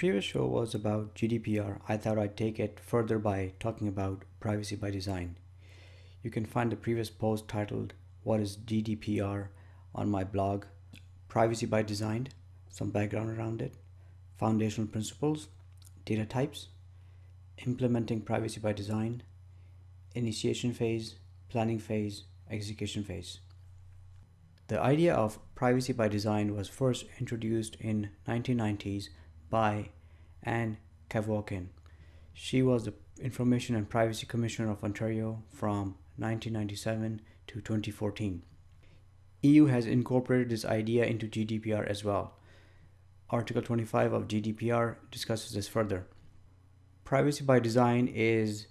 previous show was about GDPR, I thought I'd take it further by talking about privacy by design. You can find the previous post titled What is GDPR on my blog, Privacy by Design, some background around it, foundational principles, data types, implementing privacy by design, initiation phase, planning phase, execution phase. The idea of privacy by design was first introduced in 1990s by Ann Cavoukian. She was the Information and Privacy Commissioner of Ontario from 1997 to 2014. EU has incorporated this idea into GDPR as well. Article 25 of GDPR discusses this further. Privacy by design is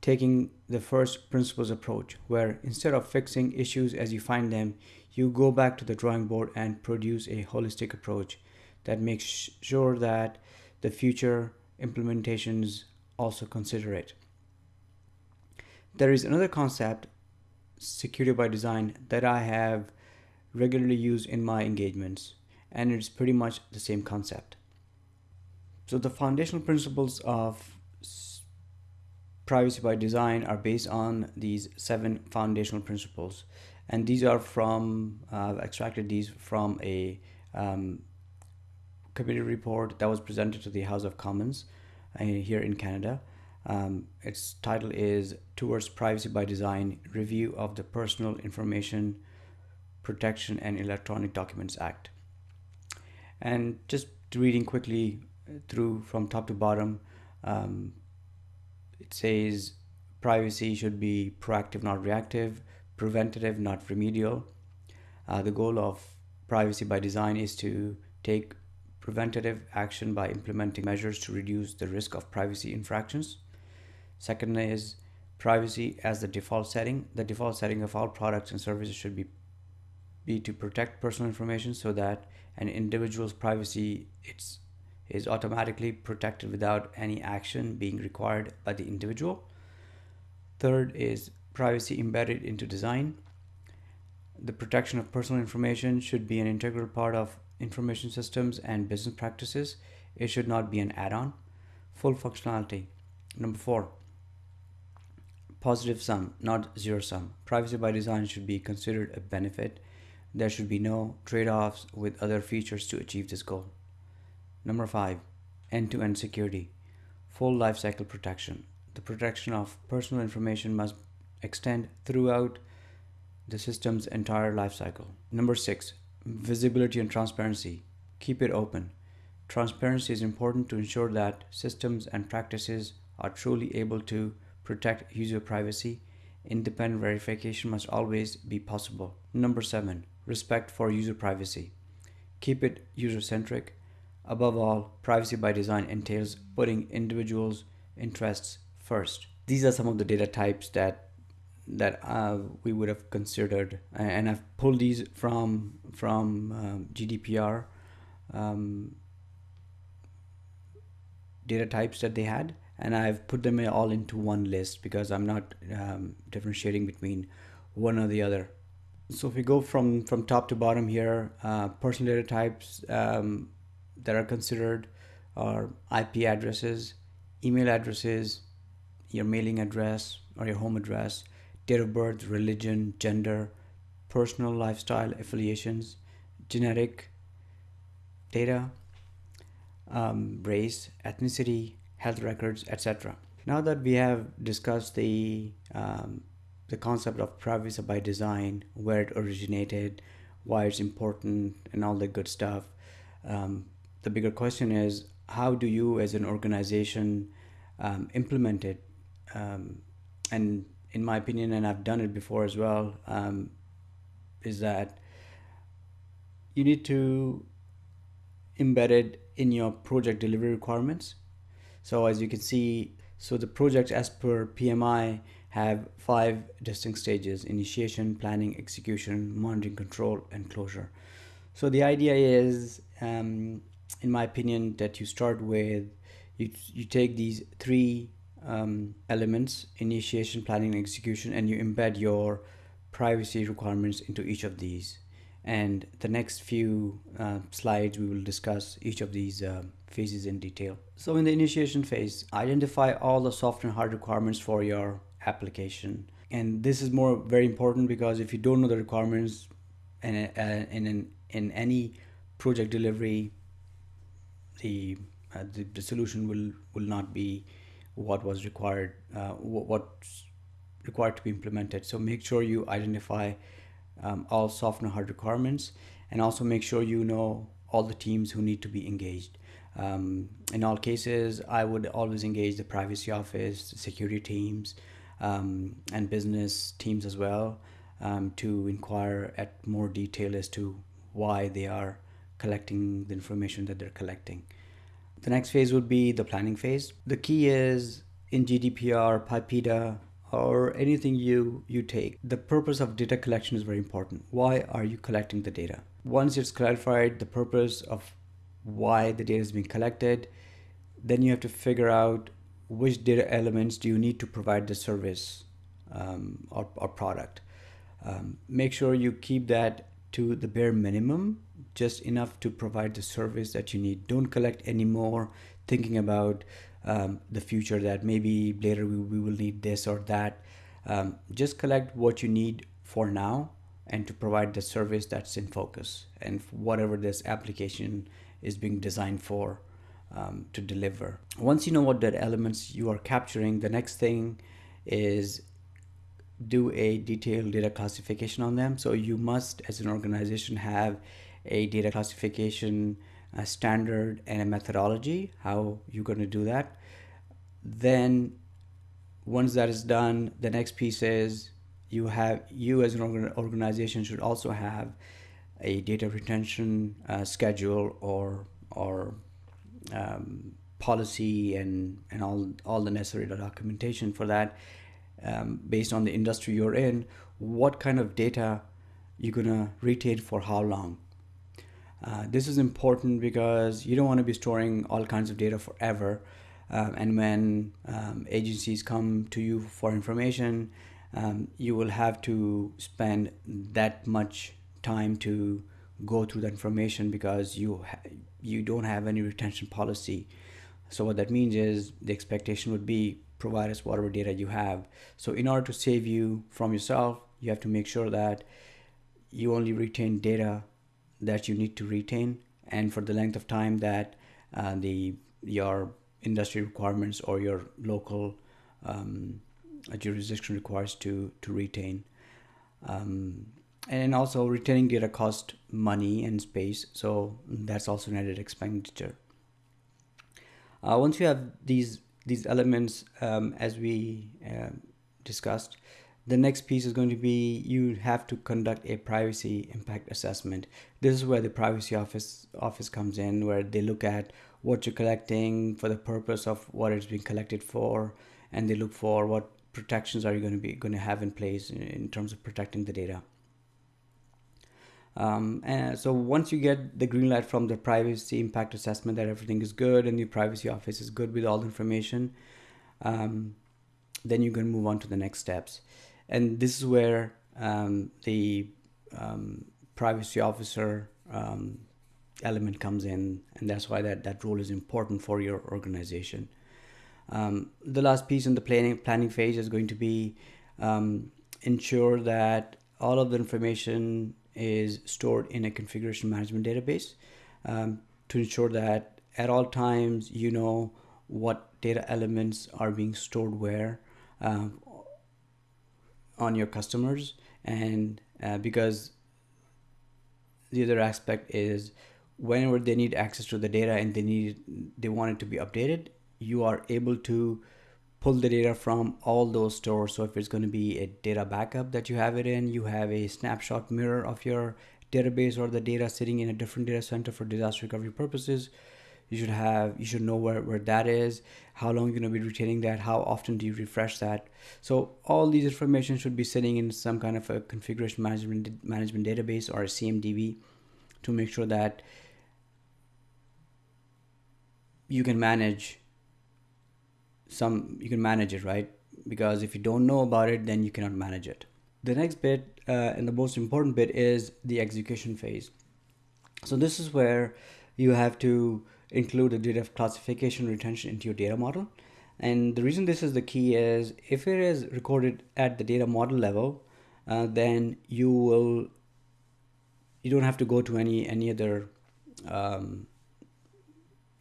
taking the first principles approach, where instead of fixing issues as you find them, you go back to the drawing board and produce a holistic approach that makes sure that the future implementations also consider it. There is another concept, security by design, that I have regularly used in my engagements, and it's pretty much the same concept. So, the foundational principles of privacy by design are based on these seven foundational principles, and these are from, uh, I've extracted these from a um, committee report that was presented to the House of Commons uh, here in Canada. Um, its title is Towards Privacy by Design Review of the Personal Information Protection and Electronic Documents Act. And just reading quickly through from top to bottom, um, it says privacy should be proactive, not reactive, preventative, not remedial. Uh, the goal of privacy by design is to take preventative action by implementing measures to reduce the risk of privacy infractions. Second is privacy as the default setting. The default setting of all products and services should be be to protect personal information so that an individual's privacy it's, is automatically protected without any action being required by the individual. Third is privacy embedded into design. The protection of personal information should be an integral part of information systems and business practices. It should not be an add-on. Full functionality. Number four, positive sum, not zero sum. Privacy by design should be considered a benefit. There should be no trade-offs with other features to achieve this goal. Number five, end-to-end security. Full lifecycle protection. The protection of personal information must extend throughout the system's entire lifecycle. Number six, visibility and transparency. Keep it open. Transparency is important to ensure that systems and practices are truly able to protect user privacy. Independent verification must always be possible. Number seven, respect for user privacy. Keep it user centric. Above all, privacy by design entails putting individuals' interests first. These are some of the data types that that uh, we would have considered and I've pulled these from from um, GDPR um, data types that they had and I've put them all into one list because I'm not um, differentiating between one or the other. So if we go from from top to bottom here uh, personal data types um, that are considered are IP addresses email addresses your mailing address or your home address date of birth, religion, gender, personal lifestyle affiliations, genetic data, um, race, ethnicity, health records, etc. Now that we have discussed the um, the concept of privacy by design, where it originated, why it's important, and all the good stuff, um, the bigger question is how do you, as an organization, um, implement it um, and in my opinion, and I've done it before as well, um, is that you need to embed it in your project delivery requirements. So as you can see, so the projects as per PMI have five distinct stages, initiation, planning, execution, monitoring, control, and closure. So the idea is, um, in my opinion, that you start with, you, you take these three um, elements initiation planning and execution and you embed your privacy requirements into each of these and the next few uh, slides we will discuss each of these uh, phases in detail. So in the initiation phase, identify all the soft and hard requirements for your application. And this is more very important because if you don't know the requirements in, uh, in, in, in any project delivery, the, uh, the, the solution will, will not be what was required, uh, what's required to be implemented. So make sure you identify um, all soft and hard requirements and also make sure you know all the teams who need to be engaged. Um, in all cases, I would always engage the privacy office, security teams, um, and business teams as well um, to inquire at more detail as to why they are collecting the information that they're collecting. The next phase would be the planning phase. The key is in GDPR, PIPEDA, or anything you, you take, the purpose of data collection is very important. Why are you collecting the data? Once it's clarified the purpose of why the data is being collected, then you have to figure out which data elements do you need to provide the service um, or, or product. Um, make sure you keep that to the bare minimum, just enough to provide the service that you need. Don't collect any more thinking about um, the future that maybe later we, we will need this or that. Um, just collect what you need for now and to provide the service that's in focus and whatever this application is being designed for um, to deliver. Once you know what the elements you are capturing, the next thing is do a detailed data classification on them. So you must, as an organization, have a data classification uh, standard and a methodology, how you're going to do that. Then once that is done, the next piece is you have, you as an organization should also have a data retention uh, schedule or, or um, policy and, and all, all the necessary documentation for that um, based on the industry you're in, what kind of data you're gonna retain for how long. Uh, this is important because you don't want to be storing all kinds of data forever. Um, and when um, agencies come to you for information, um, you will have to spend that much time to go through that information because you you don't have any retention policy. So what that means is the expectation would be provide us whatever data you have. So in order to save you from yourself, you have to make sure that you only retain data that you need to retain and for the length of time that uh, the your industry requirements or your local um, jurisdiction requires to to retain. Um, and also retaining data cost money and space, so that's also an added expenditure. Uh, once you have these these elements um, as we uh, discussed. The next piece is going to be you have to conduct a privacy impact assessment. This is where the privacy office office comes in, where they look at what you're collecting for the purpose of what it's being collected for, and they look for what protections are you going to be going to have in place in, in terms of protecting the data. Um, and so once you get the green light from the privacy impact assessment that everything is good and the privacy office is good with all the information, um, then you can move on to the next steps. And this is where um, the um, privacy officer um, element comes in, and that's why that, that role is important for your organization. Um, the last piece in the planning planning phase is going to be ensure that all of the information is stored in a configuration management database um, to ensure that at all times you know what data elements are being stored where um, on your customers and uh, because the other aspect is whenever they need access to the data and they need they want it to be updated you are able to pull the data from all those stores. So if it's going to be a data backup that you have it in, you have a snapshot mirror of your database or the data sitting in a different data center for disaster recovery purposes. You should have, you should know where, where that is, how long you're going to be retaining that, how often do you refresh that. So all these information should be sitting in some kind of a configuration management management database or a CMDB to make sure that you can manage some you can manage it right? Because if you don't know about it then you cannot manage it. The next bit uh, and the most important bit is the execution phase. So this is where you have to include the data classification retention into your data model. And the reason this is the key is if it is recorded at the data model level, uh, then you will you don't have to go to any any other um,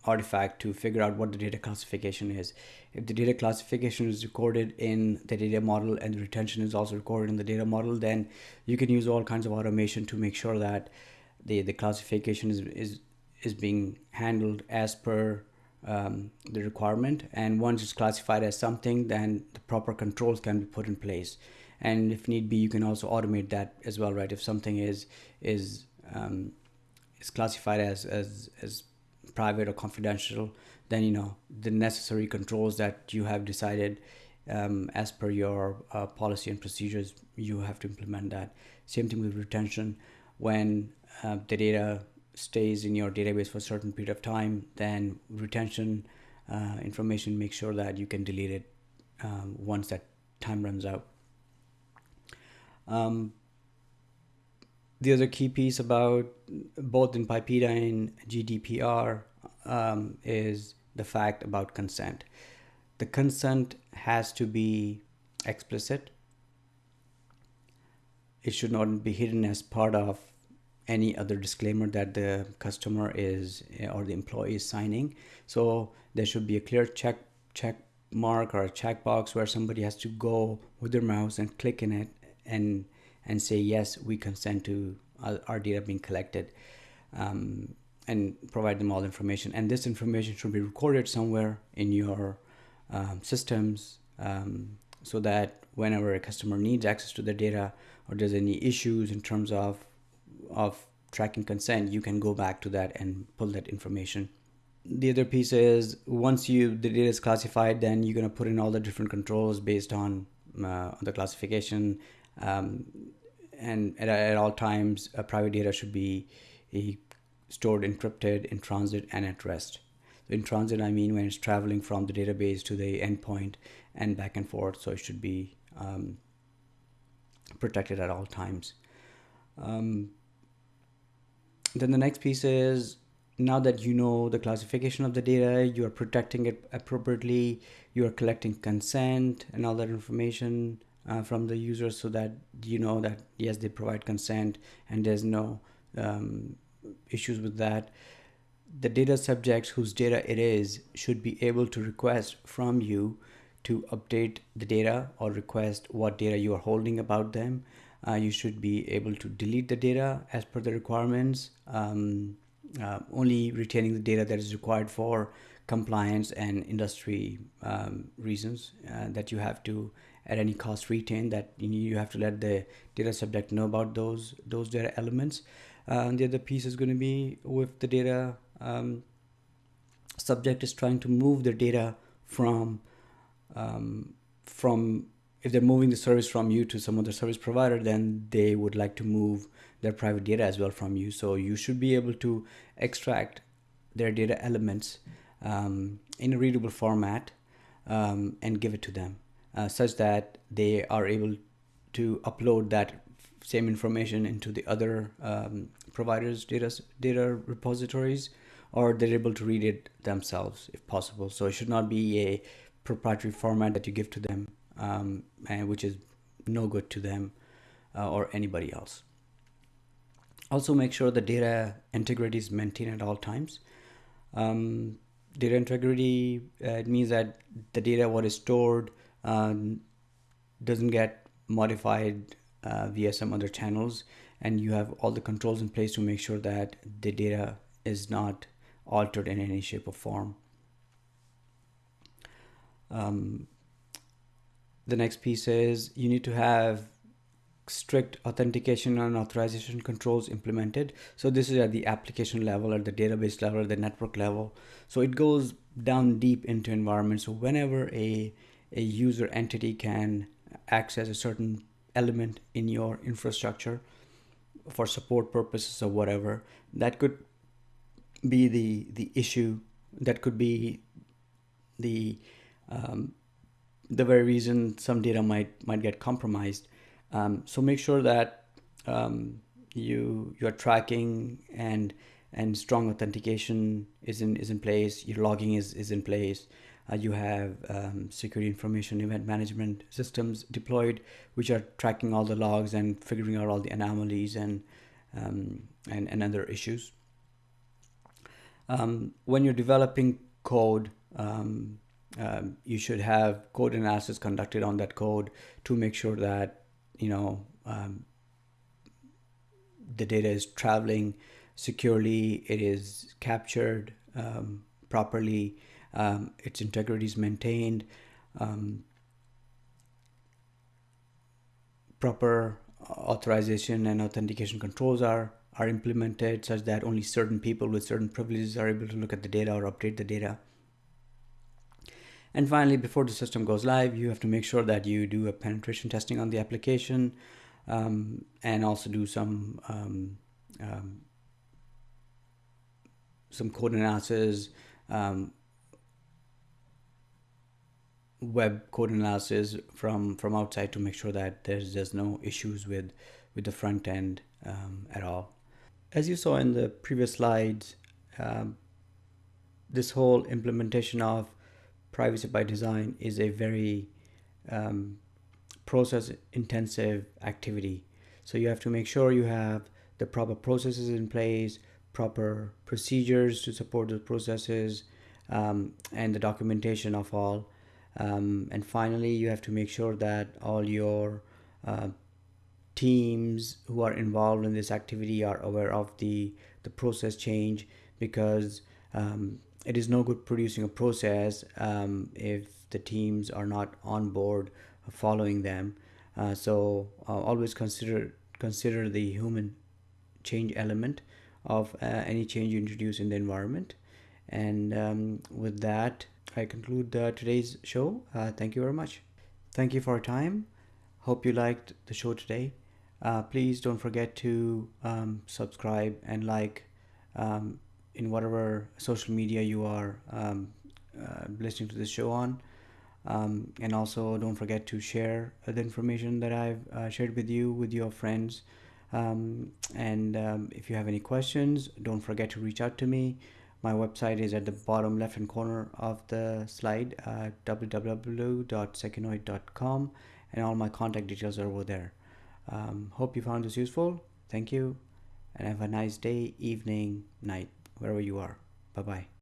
artifact to figure out what the data classification is. If the data classification is recorded in the data model and the retention is also recorded in the data model, then you can use all kinds of automation to make sure that the, the classification is, is, is being handled as per um, the requirement. And once it's classified as something, then the proper controls can be put in place. And if need be, you can also automate that as well, right? If something is is um, is classified as as as private or confidential, then you know the necessary controls that you have decided um, as per your uh, policy and procedures, you have to implement that. Same thing with retention. When uh, the data stays in your database for a certain period of time, then retention uh, information make sure that you can delete it um, once that time runs out. Um, the other key piece about both in PIPEDA and GDPR um, is the fact about consent. The consent has to be explicit. It should not be hidden as part of any other disclaimer that the customer is or the employee is signing. So there should be a clear check check mark or a checkbox where somebody has to go with their mouse and click in it and and say yes we consent to our data being collected um, and provide them all information and this information should be recorded somewhere in your um, systems um, so that whenever a customer needs access to the data or there's any issues in terms of of tracking consent you can go back to that and pull that information. The other piece is once you the data is classified then you're going to put in all the different controls based on uh, the classification um, and at, at all times private data should be stored encrypted in transit and at rest. In transit i mean when it's traveling from the database to the endpoint and back and forth so it should be um, protected at all times. Um, then the next piece is now that you know the classification of the data, you are protecting it appropriately, you are collecting consent and all that information uh, from the user so that you know that yes, they provide consent and there's no um, issues with that. The data subjects whose data it is should be able to request from you to update the data or request what data you are holding about them. Uh, you should be able to delete the data as per the requirements. Um, uh, only retaining the data that is required for compliance and industry um, reasons uh, that you have to at any cost retain that you have to let the data subject know about those those data elements uh, and the other piece is going to be with the data um, subject is trying to move the data from um, from if they're moving the service from you to some other service provider then they would like to move their private data as well from you. So you should be able to extract their data elements um, in a readable format um, and give it to them uh, such that they are able to upload that same information into the other um, providers data data repositories or they're able to read it themselves if possible so it should not be a proprietary format that you give to them um, and which is no good to them uh, or anybody else. Also make sure the data integrity is maintained at all times. Um, data integrity uh, it means that the data what is stored um, doesn't get modified uh, via some other channels and you have all the controls in place to make sure that the data is not altered in any shape or form. Um, the next piece is you need to have strict authentication and authorization controls implemented. So this is at the application level, at the database level, at the network level. So it goes down deep into environment. So whenever a, a user entity can access a certain element in your infrastructure for support purposes or whatever, that could be the, the issue. That could be the um, the very reason some data might might get compromised um, so make sure that um, you you're tracking and and strong authentication is in is in place. Your logging is is in place. Uh, you have um, security information event management systems deployed, which are tracking all the logs and figuring out all the anomalies and um, and, and other issues. Um, when you're developing code, um, um, you should have code analysis conducted on that code to make sure that you know um, the data is traveling securely, it is captured um, properly, um, its integrity is maintained, um, proper authorization and authentication controls are are implemented such that only certain people with certain privileges are able to look at the data or update the data. And finally, before the system goes live, you have to make sure that you do a penetration testing on the application um, and also do some um, um, some code analysis, um, web code analysis from from outside to make sure that there's there's no issues with with the front end um, at all. As you saw in the previous slides, um, this whole implementation of privacy by design is a very um, process intensive activity. So you have to make sure you have the proper processes in place, proper procedures to support those processes, um, and the documentation of all. Um, and finally, you have to make sure that all your uh, teams who are involved in this activity are aware of the the process change because um, it is no good producing a process um, if the teams are not on board following them. Uh, so uh, always consider consider the human change element of uh, any change you introduce in the environment. And um, with that i conclude today's show. Uh, thank you very much. Thank you for your time. Hope you liked the show today. Uh, please don't forget to um, subscribe and like um, in whatever social media you are um, uh, listening to this show on. Um, and also, don't forget to share the information that I've uh, shared with you with your friends. Um, and um, if you have any questions, don't forget to reach out to me. My website is at the bottom left hand corner of the slide, uh, www.secinoid.com, and all my contact details are over there. Um, hope you found this useful. Thank you, and have a nice day, evening, night, wherever you are. Bye bye.